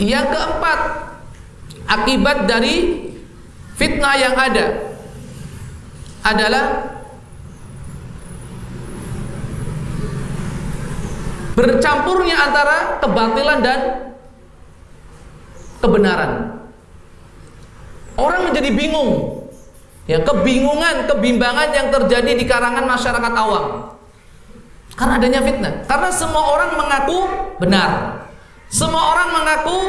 Yang keempat, akibat dari fitnah yang ada adalah bercampurnya antara kebatilan dan kebenaran. Orang menjadi bingung. Ya, kebingungan, kebimbangan yang terjadi di karangan masyarakat awam. Karena adanya fitnah. Karena semua orang mengaku benar. Semua orang mengaku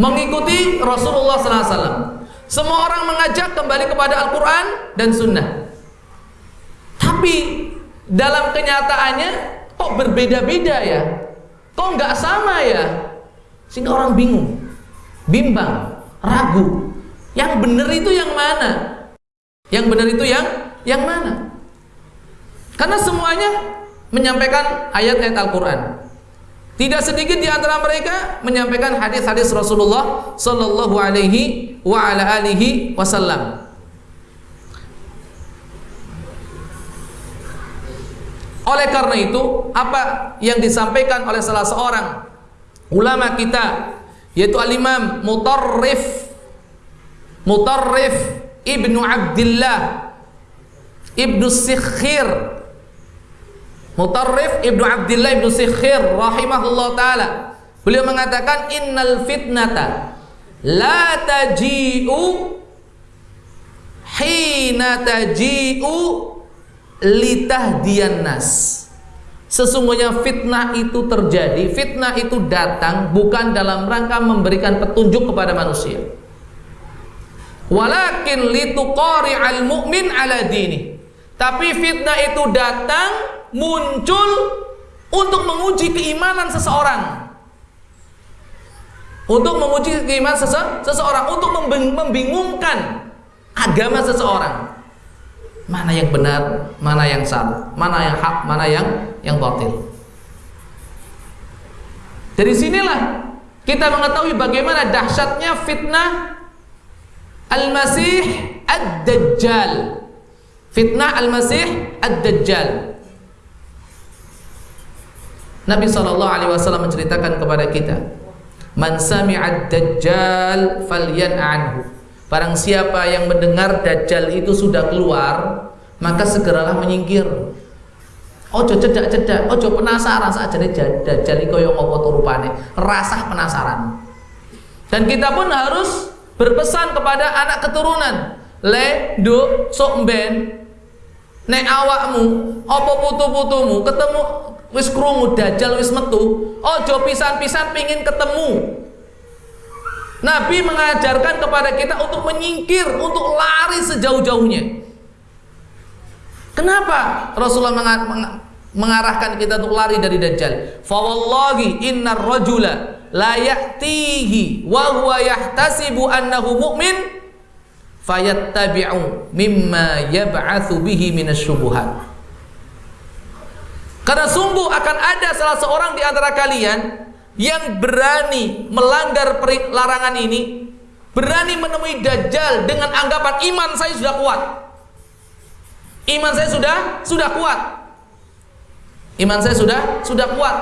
mengikuti Rasulullah SAW. Semua orang mengajak kembali kepada Al-Quran dan Sunnah. Tapi dalam kenyataannya kok berbeda-beda ya? Kok nggak sama ya? Sehingga orang bingung, bimbang, ragu. Yang benar itu yang mana? Yang benar itu yang yang mana? Karena semuanya menyampaikan ayat-ayat Al-Quran. Tidak sedikit di antara mereka menyampaikan hadis-hadis Rasulullah Sallallahu Alaihi Wasallam. Oleh karena itu, apa yang disampaikan oleh salah seorang ulama kita yaitu al-Imam Mutarrif Mutarrif Ibnu Abdullah Ibnu Sikhir Mutarrif Ibnu Abdullah Ibnu Sikhir rahimahullah taala beliau mengatakan innal fitnata la taji'u hina taji'u litahdiyan nas Sesungguhnya fitnah itu terjadi, fitnah itu datang bukan dalam rangka memberikan petunjuk kepada manusia. Walakin lituqari al mu'min ala dini. Tapi fitnah itu datang muncul untuk menguji keimanan seseorang. Untuk menguji keimanan sese seseorang, untuk membingungkan agama seseorang mana yang benar, mana yang salah, mana yang hak, mana yang yang batil. Dari sinilah kita mengetahui bagaimana dahsyatnya fitnah Al-Masih Ad-Dajjal. Fitnah Al-Masih Ad-Dajjal. Nabi sallallahu alaihi wasallam menceritakan kepada kita, "Man sami'a ad-dajjal falyan'anhu." Barang siapa yang mendengar Dajjal itu sudah keluar Maka segeralah menyingkir. Ojo cedak-cedak, ojo penasaran saat jadi Dajjal itu yang ngopo rupane? Rasa penasaran. Dan kita pun harus berpesan kepada anak keturunan Le, do, sok ben Nek awakmu, opo putu-putumu Ketemu wis krungu Dajjal wis metu Ojo pisan-pisan pingin ketemu Nabi mengajarkan kepada kita untuk menyingkir, untuk lari sejauh-jauhnya. Kenapa Rasulullah mengarahkan kita untuk lari dari Dajjal? Fawallahi innar rajula la ya'tihi wa huwa yahtasibu annahu mu'min fayattabi'u mimma yab'athu bihi minasyubuhat. Karena sungguh akan ada salah seorang di antara kalian yang berani melanggar larangan ini berani menemui Dajjal dengan anggapan iman saya sudah kuat. Iman saya sudah sudah kuat. Iman saya sudah sudah kuat.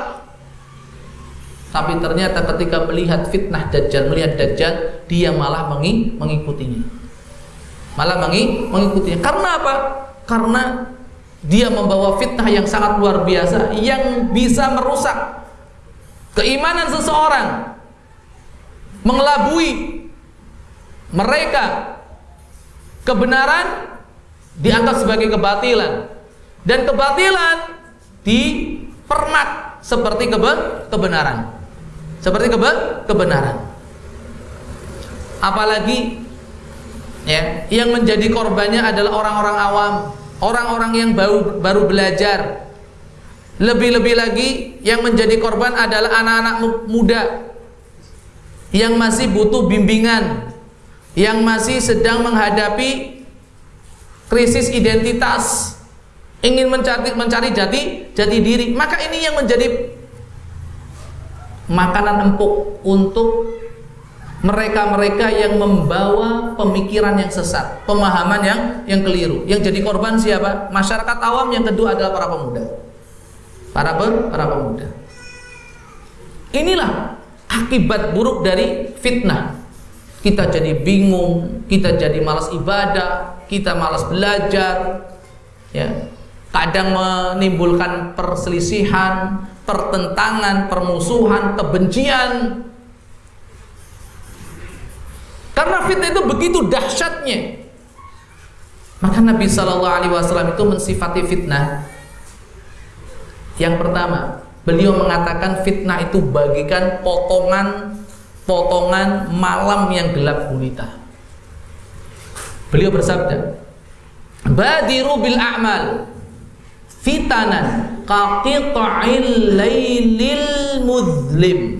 Tapi ternyata ketika melihat fitnah Dajjal melihat Dajjal dia malah mengikutinya. Malah mengikutinya. Karena apa? karena dia membawa fitnah yang sangat luar biasa yang bisa merusak keimanan seseorang mengelabui mereka kebenaran dianggap sebagai kebatilan. Dan kebatilan dipermak seperti kebe kebenaran. Seperti kebe kebenaran. Apalagi ya yang menjadi korbannya adalah orang-orang awam orang-orang yang baru baru belajar. Lebih-lebih lagi yang menjadi korban adalah anak-anak muda. Yang masih butuh bimbingan, yang masih sedang menghadapi krisis identitas, ingin mencari mencari jati jati diri. Maka ini yang menjadi makanan empuk untuk mereka-mereka yang membawa pemikiran yang sesat, pemahaman yang yang keliru. Yang jadi korban siapa? Masyarakat awam yang kedua adalah para pemuda para ber, para pemuda. Inilah akibat buruk dari fitnah. Kita jadi bingung, kita jadi malas ibadah, kita malas belajar, ya. Kadang menimbulkan perselisihan, pertentangan, permusuhan, kebencian. Karena fitnah itu begitu dahsyatnya. Maka Nabi Shallallahu Alaihi Wasallam itu mensifati fitnah. Yang pertama, beliau mengatakan fitnah itu bagikan potongan-potongan malam yang gelap gulita. Beliau bersabda, "Badiru bil a'mal fitanan qaqita'il lailil mudlim."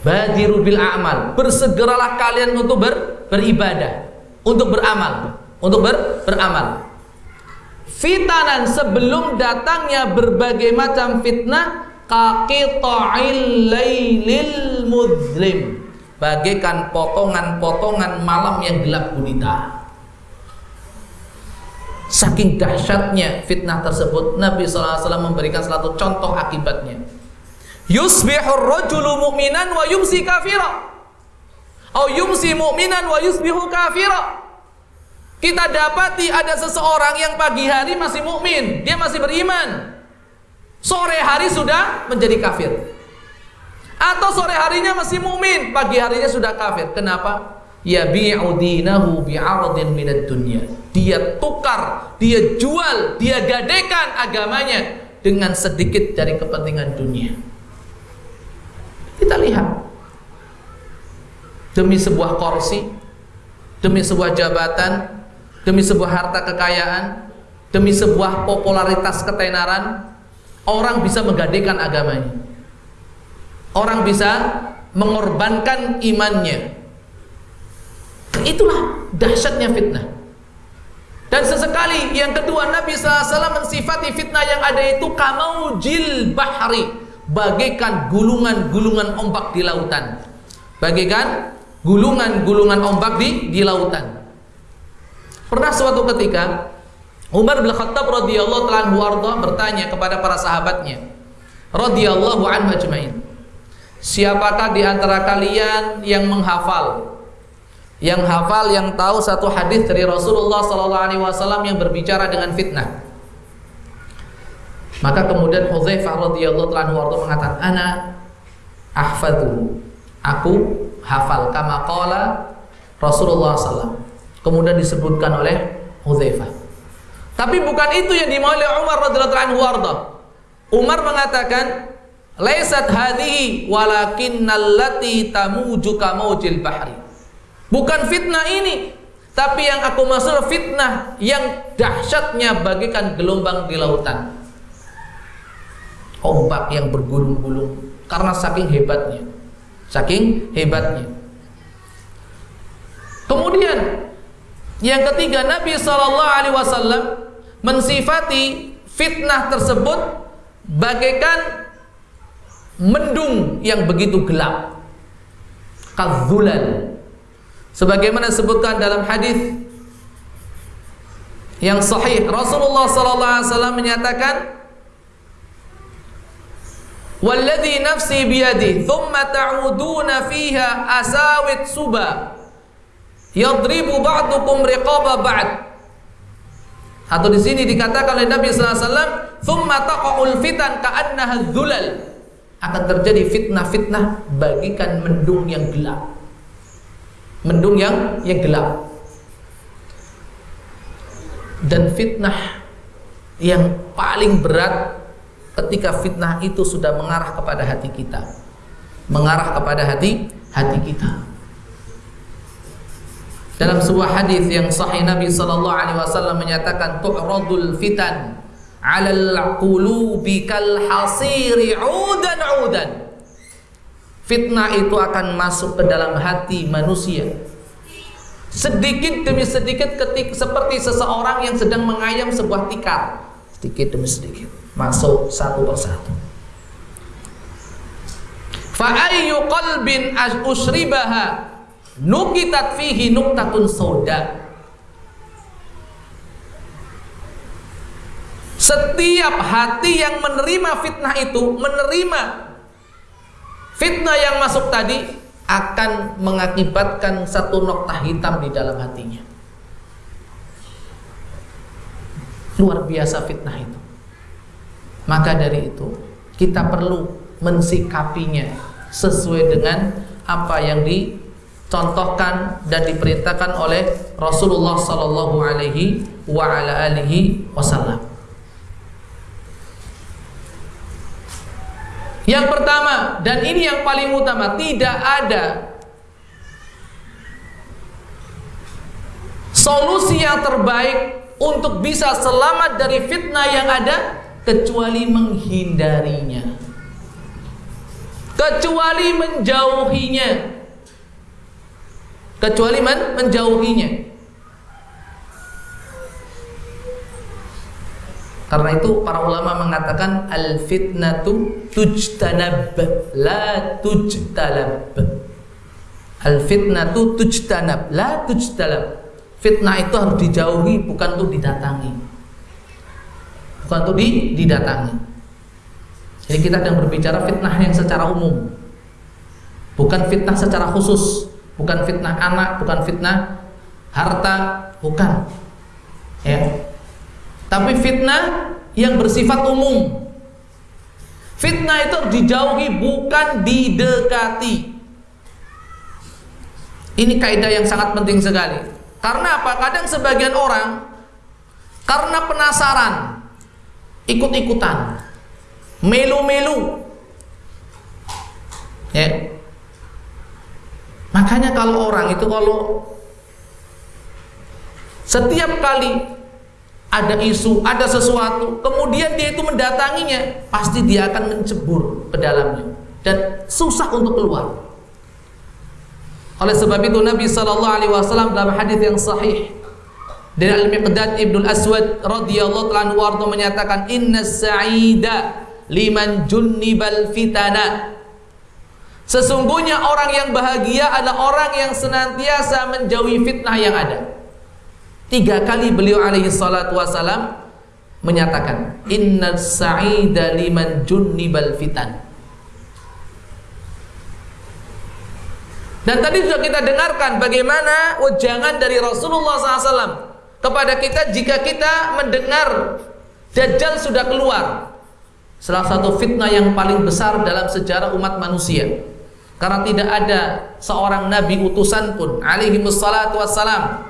Badiru bil a'mal, bersegeralah kalian untuk ber, beribadah, untuk beramal untuk ber, beramal. Fitanan sebelum datangnya berbagai macam fitnah kaqita'il lailil mudlim bagaikan potongan-potongan malam yang gelap gulita. Saking dahsyatnya fitnah tersebut, Nabi SAW memberikan satu contoh akibatnya. Yusbihur rajulu mu'minan wa yumsi kafira. Au yumsi mu'minan wa yusbihu kafira. Kita dapati ada seseorang yang pagi hari masih mukmin, dia masih beriman. Sore hari sudah menjadi kafir. Atau sore harinya masih mukmin, pagi harinya sudah kafir. Kenapa? Ya bi'udinahu bi'aradin minad dunya. Dia tukar, dia jual, dia gadekan agamanya dengan sedikit dari kepentingan dunia. Kita lihat. Demi sebuah kursi, demi sebuah jabatan, demi sebuah harta kekayaan, demi sebuah popularitas ketenaran, orang bisa menggadekan agamanya. Orang bisa mengorbankan imannya. Itulah dahsyatnya fitnah. Dan sesekali yang kedua Nabi SAW mensifati fitnah yang ada itu kamaujil bahri bagaikan gulungan-gulungan ombak di lautan. Bagaikan gulungan-gulungan ombak di di lautan. Pernah suatu ketika Umar bin Khattab radhiyallahu taala bertanya kepada para sahabatnya radhiyallahu anhu ajmain. Siapakah di antara kalian yang menghafal yang hafal yang tahu satu hadis dari Rasulullah sallallahu alaihi wasallam yang berbicara dengan fitnah? Maka kemudian Hudzaifah radhiyallahu taala mengatakan, "Ana ahfadhu." Aku hafal kama qala Rasulullah sallallahu Kemudian disebutkan oleh Hudzaifah. Tapi bukan itu yang dimau oleh Umar radhiyallahu anhu Umar mengatakan, "Laisat hadhihi walakinnal lati tamuju kamaujil bahri." Bukan fitnah ini, tapi yang aku maksud fitnah yang dahsyatnya bagikan gelombang di lautan. Ombak yang bergulung-gulung karena saking hebatnya. Saking hebatnya. Kemudian yang ketiga Nabi Shallallahu Alaihi Wasallam mensifati fitnah tersebut bagaikan mendung yang begitu gelap, kadzulan. Sebagaimana disebutkan dalam hadis yang sahih Rasulullah Sallallahu Alaihi Wasallam menyatakan Walladhi nafsi biyadi Thumma ta'uduna fiha asawit suba. Yadribu ba'dukum riqaba ba'd. Atau di sini dikatakan oleh Nabi wasallam thumma taqa'ul fitan ka'annaha dzulal. Akan terjadi fitnah-fitnah bagikan mendung yang gelap. Mendung yang yang gelap. Dan fitnah yang paling berat ketika fitnah itu sudah mengarah kepada hati kita mengarah kepada hati hati kita dalam sebuah hadis yang sahih Nabi sallallahu alaihi wasallam menyatakan tu'radul fitan 'alal qulubi kal hasiri 'udan 'udan. Fitnah itu akan masuk ke dalam hati manusia. Sedikit demi sedikit ketik seperti seseorang yang sedang mengayam sebuah tikar. Sedikit demi sedikit masuk satu persatu. Fa ayyu qalbin usribaha nukitat fihi nuktatun soda setiap hati yang menerima fitnah itu menerima fitnah yang masuk tadi akan mengakibatkan satu nokta hitam di dalam hatinya. Luar biasa fitnah itu. Maka dari itu, kita perlu mensikapinya sesuai dengan apa yang dicontohkan dan diperintahkan oleh Rasulullah sallallahu alaihi wasallam. Yang pertama dan ini yang paling utama, tidak ada solusi yang terbaik untuk bisa selamat dari fitnah yang ada kecuali menghindarinya. Kecuali menjauhinya. Kecuali men menjauhinya. Karena itu para ulama mengatakan al fitnatu tujtanab la tujtalab. Al fitnatu tujtanab la tujtalab. Fitnah itu harus dijauhi bukan untuk didatangi. Bukan untuk di, didatangi. Jadi kita sedang berbicara fitnah yang secara umum. Bukan fitnah secara khusus, bukan fitnah anak, bukan fitnah harta, bukan. Ya, tapi fitnah yang bersifat umum. Fitnah itu dijauhi bukan didekati. Ini kaidah yang sangat penting sekali. Karena apa? Kadang sebagian orang karena penasaran ikut-ikutan. Melu-melu. Ya. Makanya kalau orang itu kalau setiap kali ada isu, ada sesuatu, kemudian dia itu mendatanginya, pasti dia akan mencebur ke dalamnya dan susah untuk keluar. Oleh sebab itu Nabi sallallahu alaihi wasallam dalam hadis yang sahih dari Al-Miqdad Ibnu Aswad radhiyallahu anhu warda menyatakan inna sa'ida liman junnibal fitana Sesungguhnya orang yang bahagia adalah orang yang senantiasa menjauhi fitnah yang ada. Tiga kali beliau alaihi salatu wasalam menyatakan inna sa'ida liman junnibal fitan. Dan tadi sudah kita dengarkan bagaimana ujangan dari Rasulullah SAW kepada kita jika kita mendengar Dajjal sudah keluar. Salah satu fitnah yang paling besar dalam sejarah umat manusia. Karena tidak ada seorang nabi utusan pun alaihi wassalatu wassalam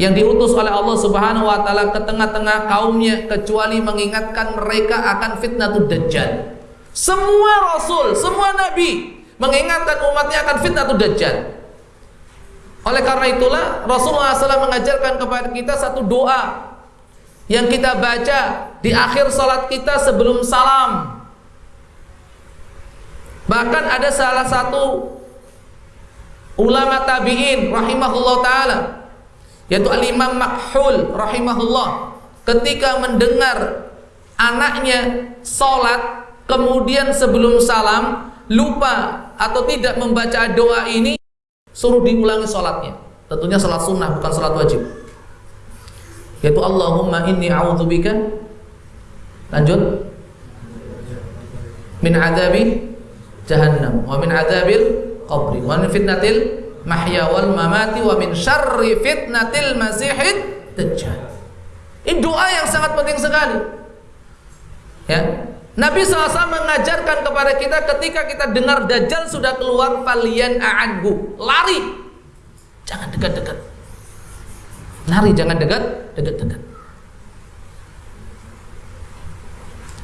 yang diutus oleh Allah Subhanahu wa taala ke tengah-tengah kaumnya kecuali mengingatkan mereka akan fitnatul dajjal. Semua rasul, semua nabi mengingatkan umatnya akan fitnatul dajjal. Oleh karena itulah Rasulullah SAW mengajarkan kepada kita satu doa yang kita baca di akhir salat kita sebelum salam. Bahkan ada salah satu ulama tabi'in rahimahullah taala yaitu Al-Imam Makhul rahimahullah ketika mendengar anaknya sholat kemudian sebelum salam lupa atau tidak membaca doa ini suruh diulangi sholatnya tentunya sholat sunnah bukan sholat wajib yaitu Allahumma inni a'udzubika lanjut min adabi jahannam wa min adabil qabri wa min fitnatil mahya wal mamati wa min syarri fitnatil masihid dajjal. Ini doa yang sangat penting sekali. Ya. Nabi SAW mengajarkan kepada kita ketika kita dengar Dajjal sudah keluar falian a'anhu. Lari. Jangan dekat-dekat. Lari, jangan dekat, dekat-dekat.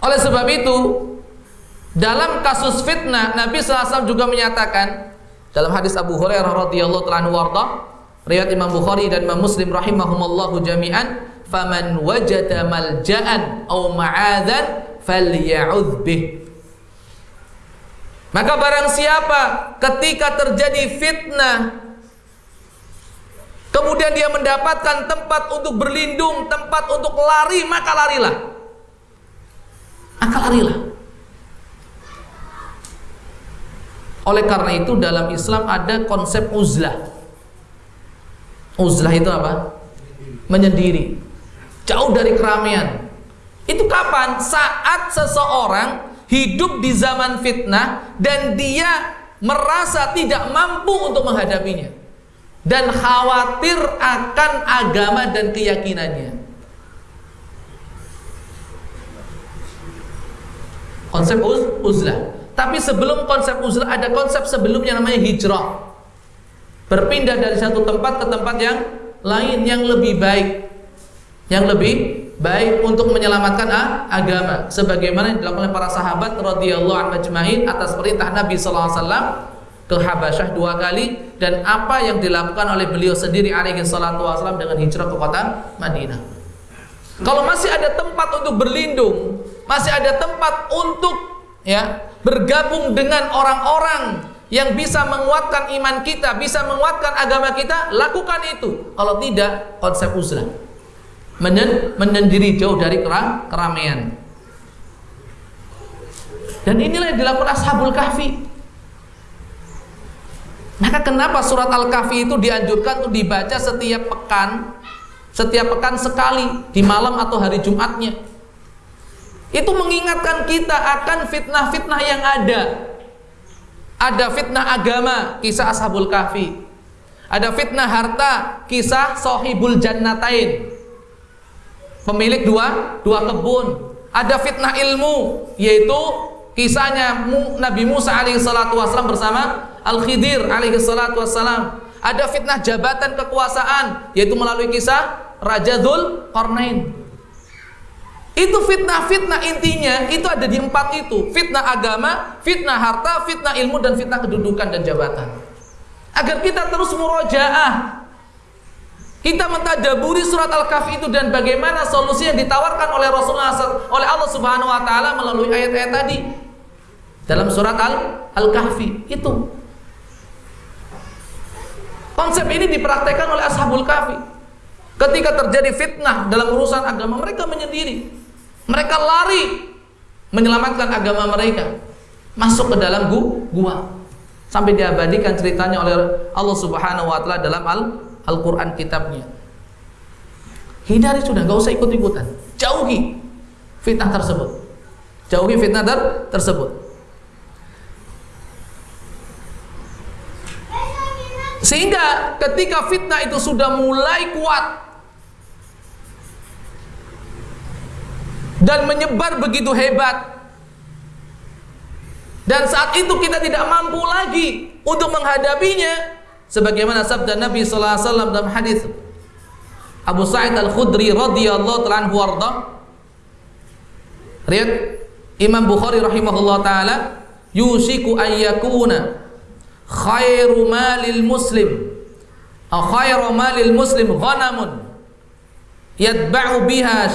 Oleh sebab itu, dalam kasus fitnah, Nabi SAW juga menyatakan dalam hadis Abu Hurairah radhiyallahu taala warda, riwayat Imam Bukhari dan Imam Muslim rahimahumallahu jami'an, "Faman wajada malja'an aw ma'adzan falya'udz bih." Maka barang siapa ketika terjadi fitnah Kemudian dia mendapatkan tempat untuk berlindung, tempat untuk lari, maka larilah. Maka larilah. Oleh karena itu dalam Islam ada konsep uzlah. Uzlah itu apa? Menyendiri. Jauh dari keramaian. Itu kapan? Saat seseorang hidup di zaman fitnah dan dia merasa tidak mampu untuk menghadapinya dan khawatir akan agama dan keyakinannya. Konsep uz uzlah. Tapi sebelum konsep uzlah ada konsep sebelumnya namanya hijrah. Berpindah dari satu tempat ke tempat yang lain yang lebih baik. Yang lebih baik untuk menyelamatkan agama sebagaimana yang dilakukan oleh para sahabat radhiyallahu anhu majma'in atas perintah Nabi sallallahu alaihi wasallam ke Habasyah dua kali dan apa yang dilakukan oleh beliau sendiri alaihi salatu wasallam dengan hijrah ke kota Madinah. Kalau masih ada tempat untuk berlindung, masih ada tempat untuk ya bergabung dengan orang-orang yang bisa menguatkan iman kita, bisa menguatkan agama kita, lakukan itu. Kalau tidak, konsep uzlah. Menyendiri jauh dari keramaian. Dan inilah yang dilakukan Ashabul Kahfi. Maka kenapa surat Al-Kahfi itu dianjurkan untuk dibaca setiap pekan, setiap pekan sekali di malam atau hari Jumatnya? Itu mengingatkan kita akan fitnah-fitnah yang ada. Ada fitnah agama, kisah Ashabul Kahfi. Ada fitnah harta, kisah Sohibul Jannatain. Pemilik dua dua kebun. Ada fitnah ilmu, yaitu kisahnya Nabi Musa alaihissalatu wassalam bersama Al-Khidir alaihi salatu wassalam. Ada fitnah jabatan kekuasaan yaitu melalui kisah Raja Dhul Qarnain. Itu fitnah-fitnah intinya itu ada di empat itu. Fitnah agama, fitnah harta, fitnah ilmu dan fitnah kedudukan dan jabatan. Agar kita terus murojaah. Kita mentadaburi surat Al-Kahfi itu dan bagaimana solusi yang ditawarkan oleh Rasulullah oleh Allah Subhanahu wa taala melalui ayat-ayat tadi. Dalam surat Al-Kahfi itu Konsep ini dipraktekkan oleh Ashabul Kahfi. Ketika terjadi fitnah dalam urusan agama, mereka menyendiri. Mereka lari menyelamatkan agama mereka. Masuk ke dalam gua. Sampai diabadikan ceritanya oleh Allah Subhanahu wa taala dalam Al-Qur'an kitabnya. Hindari sudah, gak usah ikut-ikutan. Jauhi fitnah tersebut. Jauhi fitnah ter tersebut. Sehingga ketika fitnah itu sudah mulai kuat dan menyebar begitu hebat dan saat itu kita tidak mampu lagi untuk menghadapinya sebagaimana sabda Nabi sallallahu alaihi wasallam dalam hadis Abu Sa'id Al-Khudri radhiyallahu taala anhu warda Riat Imam Bukhari rahimahullah taala yusiku ayyakuna khairu malil muslim atau khairu malil muslim ghanamun yatba'u biha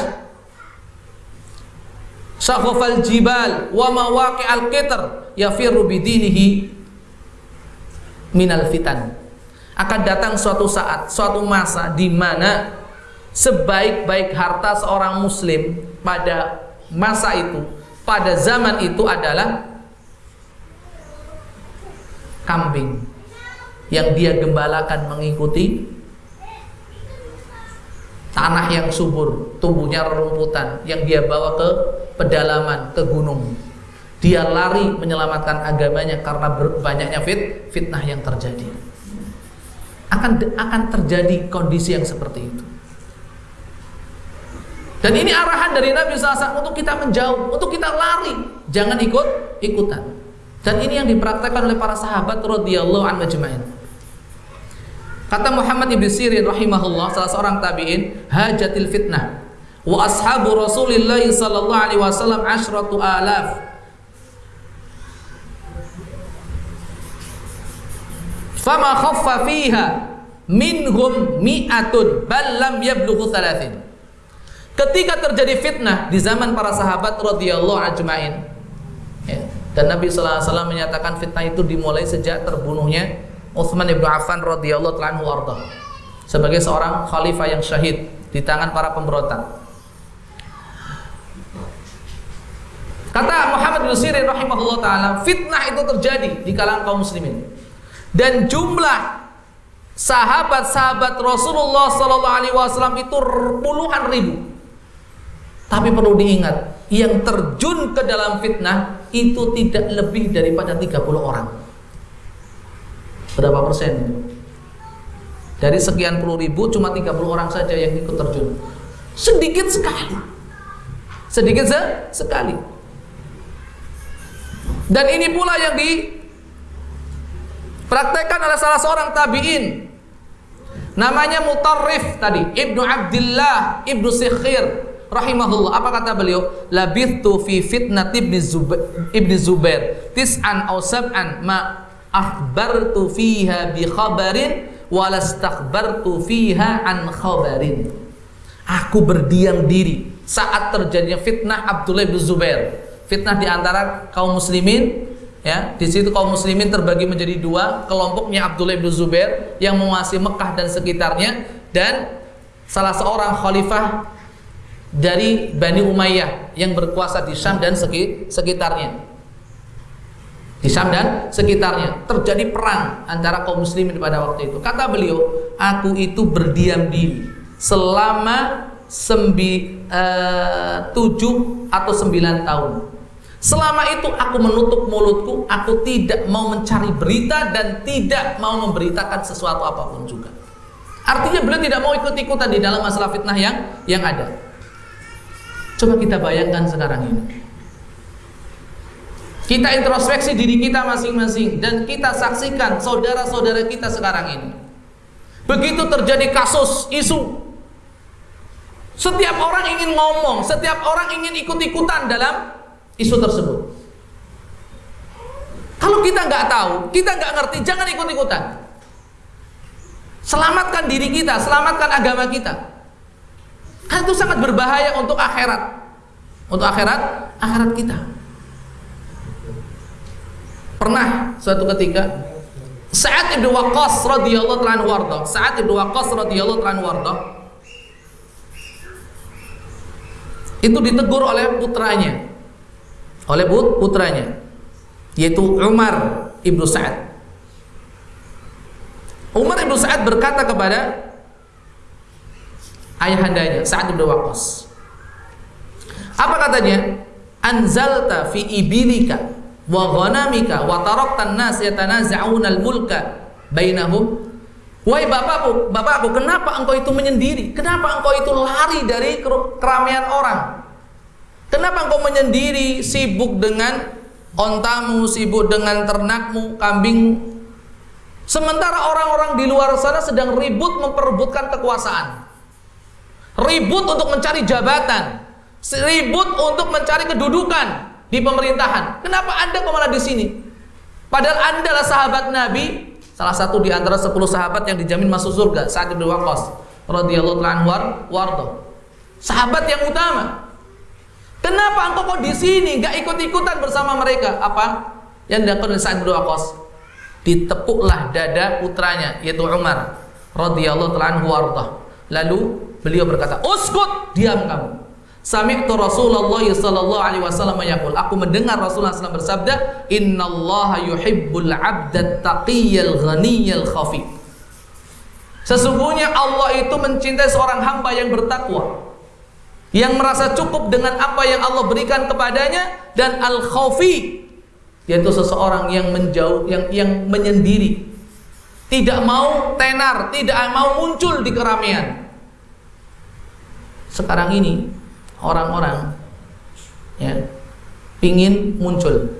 syakhafal jibal wa mawaqi'al qitr yafirru bidinihi minal fitan akan datang suatu saat suatu masa di mana sebaik-baik harta seorang muslim pada masa itu pada zaman itu adalah kambing yang dia gembalakan mengikuti tanah yang subur, tumbuhnya rerumputan yang dia bawa ke pedalaman, ke gunung. Dia lari menyelamatkan agamanya karena banyaknya fit, fitnah yang terjadi. Akan akan terjadi kondisi yang seperti itu. Dan ini arahan dari Nabi SAW untuk kita menjauh, untuk kita lari, jangan ikut ikutan. Dan ini yang dipraktekkan oleh para sahabat radhiyallahu anhu majma'in. Kata Muhammad ibn Sirin rahimahullah salah seorang tabi'in, hajatil fitnah wa ashabu Rasulillah sallallahu alaihi wasallam asyratu alaf. Fama khaffa fiha minhum mi'atun bal lam yablughu thalathin. Ketika terjadi fitnah di zaman para sahabat radhiyallahu ajmain, ya, dan Nabi sallallahu alaihi wasallam menyatakan fitnah itu dimulai sejak terbunuhnya Utsman bin Affan radhiyallahu anhu arda sebagai seorang khalifah yang syahid di tangan para pemberontak. Kata Muhammad bin Sirin rahimahullah taala, fitnah itu terjadi di kalangan kaum muslimin. Dan jumlah sahabat-sahabat Rasulullah sallallahu alaihi wasallam itu puluhan ribu. Tapi perlu diingat, yang terjun ke dalam fitnah itu tidak lebih daripada 30 orang. Berapa persen? Dari sekian puluh ribu cuma 30 orang saja yang ikut terjun. Sedikit sekali. Sedikit se sekali. Dan ini pula yang dipraktekkan oleh salah seorang tabi'in Namanya Mutarrif tadi, Ibnu Abdullah, Ibnu Sikhir rahimahullah. Apa kata beliau? Labithtu fi fitnat Ibnu Zubair, Ibnu Zubair tis'an aw sab'an ma akhbartu fiha bi khabarin walastakhbartu fiha an khabarin. Aku berdiam diri saat terjadinya fitnah Abdullah bin Zubair. Fitnah di antara kaum muslimin ya di situ kaum muslimin terbagi menjadi dua kelompoknya Abdullah bin Zubair yang menguasai Mekah dan sekitarnya dan salah seorang khalifah dari Bani Umayyah yang berkuasa di Syam dan sekitarnya. Di Syam dan sekitarnya. Terjadi perang antara kaum muslimin pada waktu itu. Kata beliau aku itu berdiam diri selama sembi, uh, tujuh atau sembilan tahun Selama itu aku menutup mulutku, aku tidak mau mencari berita dan tidak mau memberitakan sesuatu apa pun juga. Artinya beliau tidak mau ikut-ikutan di dalam masalah fitnah yang yang ada. Coba kita bayangkan sekarang ini. Kita introspeksi diri kita masing-masing dan kita saksikan saudara-saudara kita sekarang ini. Begitu terjadi kasus isu setiap orang ingin ngomong, setiap orang ingin ikut-ikutan dalam isu tersebut. Kalau kita nggak tahu, kita nggak ngerti, jangan ikut-ikutan. Selamatkan diri kita, selamatkan agama kita. Karena itu sangat berbahaya untuk akhirat. Untuk akhirat, akhirat kita. Pernah suatu ketika Sa'ad ibn Waqqas radhiyallahu anhu warda, Sa'ad ibn Waqqas radhiyallahu anhu warda itu ditegur oleh putranya oleh putranya yaitu Umar ibnu Sa'ad. Umar ibnu Sa'ad berkata kepada ayahandanya Sa'ad ibnu Waqqas. Apa katanya? Anzalta fi ibilika wa ghanamika wa tarakta an-nas yatanaza'una al-mulka bainahum Wahai bapakku, bapakku, kenapa engkau itu menyendiri? Kenapa engkau itu lari dari keramaian orang? Kenapa engkau menyendiri sibuk dengan ontamu, sibuk dengan ternakmu, kambing? Sementara orang-orang di luar sana sedang ribut memperebutkan kekuasaan. Ribut untuk mencari jabatan. Ribut untuk mencari kedudukan di pemerintahan. Kenapa Anda kok malah di sini? Padahal Anda adalah sahabat Nabi, salah satu di antara 10 sahabat yang dijamin masuk surga, Sa'ad bin Waqqas radhiyallahu anhu wardo. Sahabat yang utama. Kenapa engkau kok di sini nggak ikut-ikutan bersama mereka? Apa yang dilakukan Sa'ad bin Waqqas? Ditepuklah dada putranya yaitu Umar radhiyallahu anhu Lalu beliau berkata, "Uskut, diam kamu." Sami'tu Rasulullah sallallahu alaihi wasallam yaqul, aku mendengar Rasulullah SAW bersabda, "Innallaha yuhibbul 'abda taqiyyal ghaniyyal khafi." Sesungguhnya Allah itu mencintai seorang hamba yang bertakwa yang merasa cukup dengan apa yang Allah berikan kepadanya dan al khawfi yaitu seseorang yang menjauh yang yang menyendiri. Tidak mau tenar tidak mau muncul di keramaian sekarang ini orang-orang ya ingin muncul.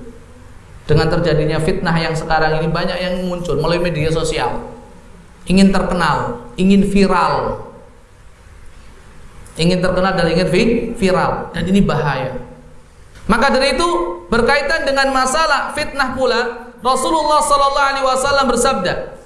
Dengan terjadinya fitnah yang sekarang ini banyak yang muncul melalui media sosial. Ingin terkenal ingin viral ingin terkenal dan ingin viral. Dan ini bahaya. Maka dari itu berkaitan dengan masalah fitnah pula Rasulullah sallallahu alaihi wasallam bersabda